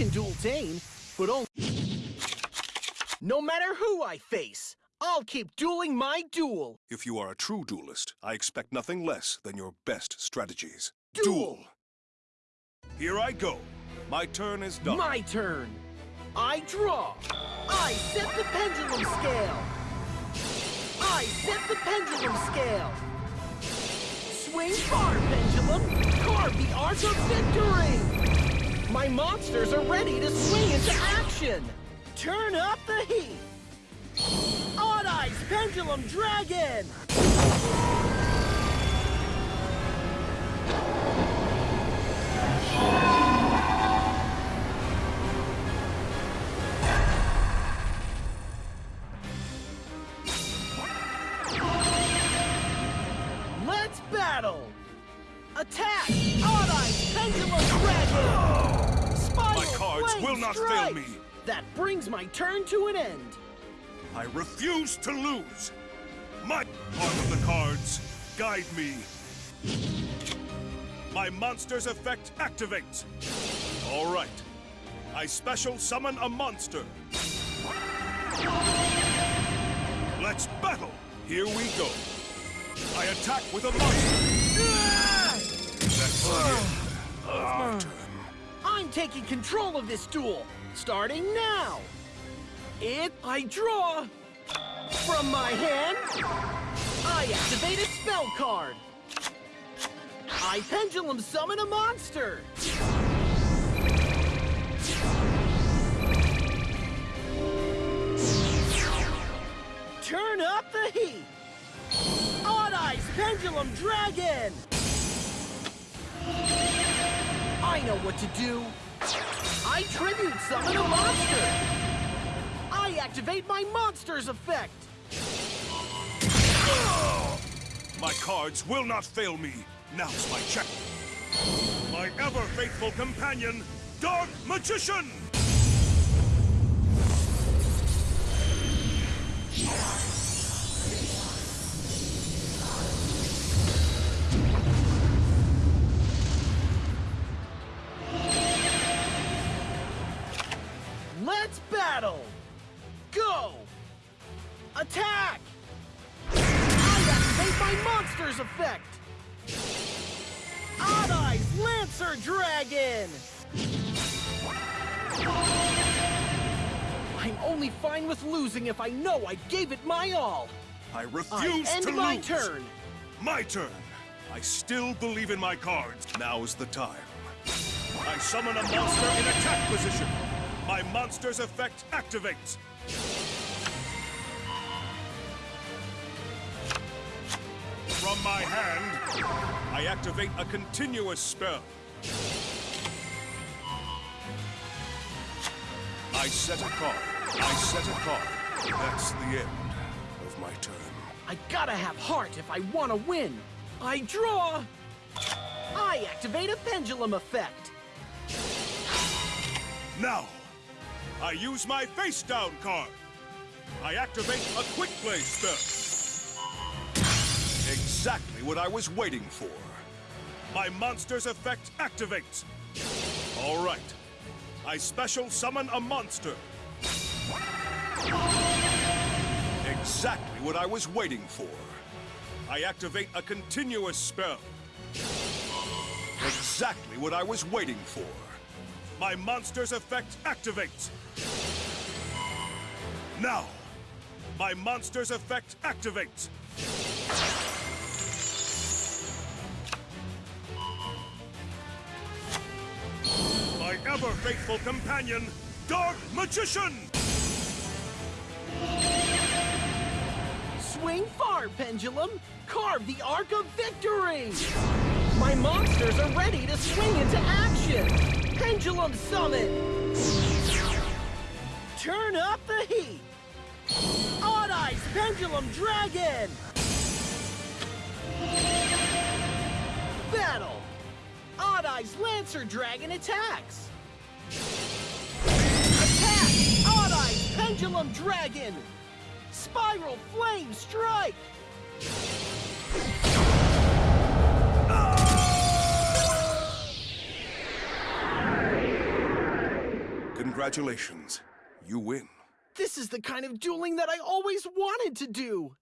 entertain, but only... No matter who I face, I'll keep dueling my duel. If you are a true duelist, I expect nothing less than your best strategies. Duel! Here I go. My turn is done. My turn. I draw. I set the pendulum scale. I set the pendulum scale. Swing far, pendulum. Carve the arc of victory. My monsters are ready to swing into action. Turn up the heat. Odd Eyes Pendulum Dragon! Let's battle! Attack! Not fail me. That brings my turn to an end. I refuse to lose. My part of the cards, guide me. My monster's effect activates. All right. I special summon a monster. Let's battle. Here we go. I attack with a monster. Ah! That's ah! end ah! my turn. I'm taking control of this duel, starting now. If I draw from my hand, I activate a spell card. I pendulum summon a monster. Turn up the heat. Odd Eyes Pendulum Dragon. I know what to do. I tribute summon a monster. I activate my monster's effect. My cards will not fail me. Now's my check. My ever-faithful companion, Dark Magician! Let's battle! Go! Attack! I activate my monster's effect! Odd Eyes Lancer Dragon! I'm only fine with losing if I know I gave it my all. I I refuse end to my lose. turn. My turn. I still believe in my cards. Now's the time. I summon a monster in attack position. My monster's effect activates. From my hand, I activate a continuous spell. I set a card. I set a card. That's the end of my turn. I gotta have heart if I want to win. I draw. I activate a pendulum effect. Now, I use my face down card. I activate a quick play spell. Exactly what I was waiting for. My monster's effect activates. All right. I special summon a monster. Exactly what I was waiting for. I activate a continuous spell. Exactly what I was waiting for. My monster's effect activates. Now, my monster's effect activates. My ever-faithful companion, Dark Magician! Swing far, pendulum. Carve the arc of victory. My monsters are ready to swing into action. Pendulum summon. Turn up the heat. Odd Eyes Pendulum Dragon. Battle. Odd Eyes Lancer Dragon attacks. Attack! Odd Eyes Pendulum Dragon! Spiral Flame Strike! Congratulations. You win. This is the kind of dueling that I always wanted to do.